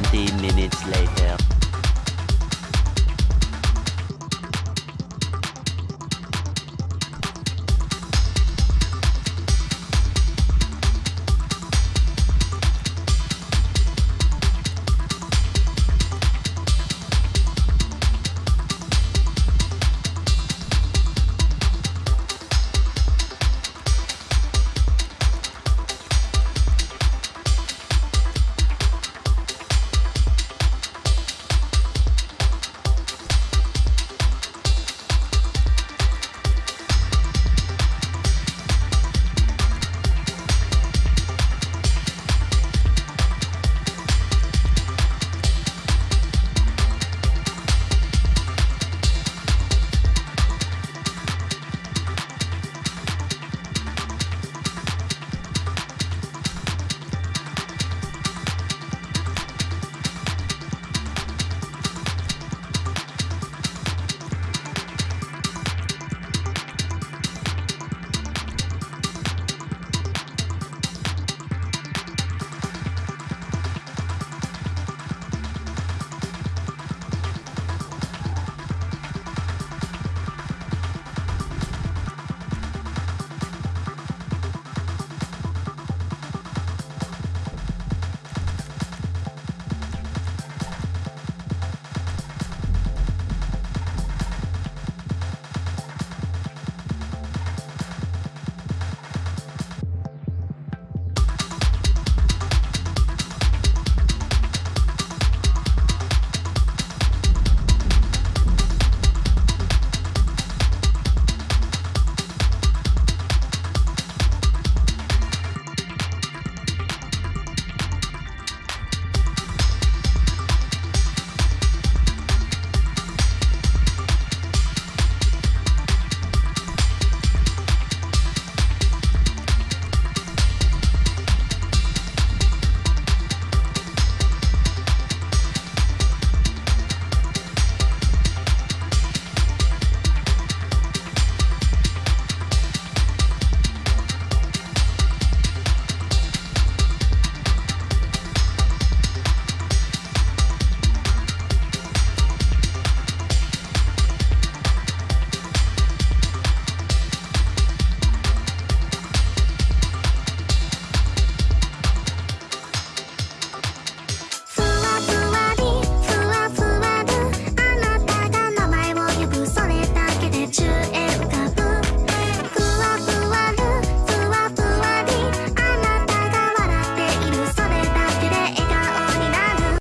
20 minutes later.